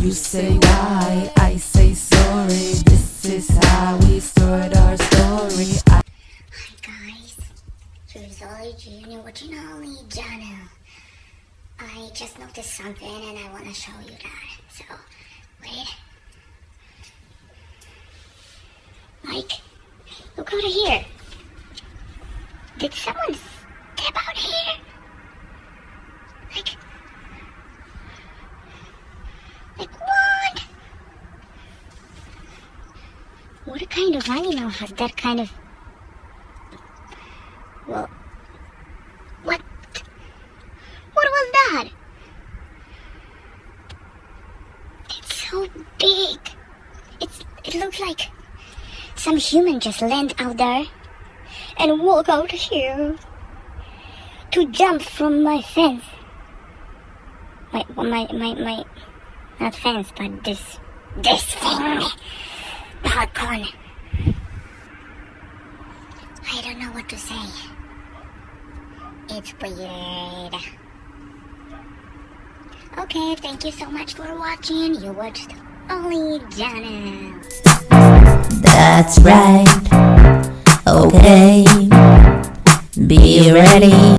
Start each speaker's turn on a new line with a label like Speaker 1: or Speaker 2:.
Speaker 1: You say why, I say sorry. This is how we start our story. I
Speaker 2: Hi guys, here's Ollie Junior watching Ollie channel. I just noticed something and I want to show you that. So, wait. Mike, look over here. Did someone step out here? Like, like what? What kind of animal has that kind of well, what? What was that? It's so big. It's, it looks like some human just land out there and walk out here to jump from my fence. My, my, my, my, not fence, but this, this thing, balcony. I don't know what to say. It's weird. Okay, thank you so much for watching. You watched Only Channel.
Speaker 1: That's right. Okay. Be ready.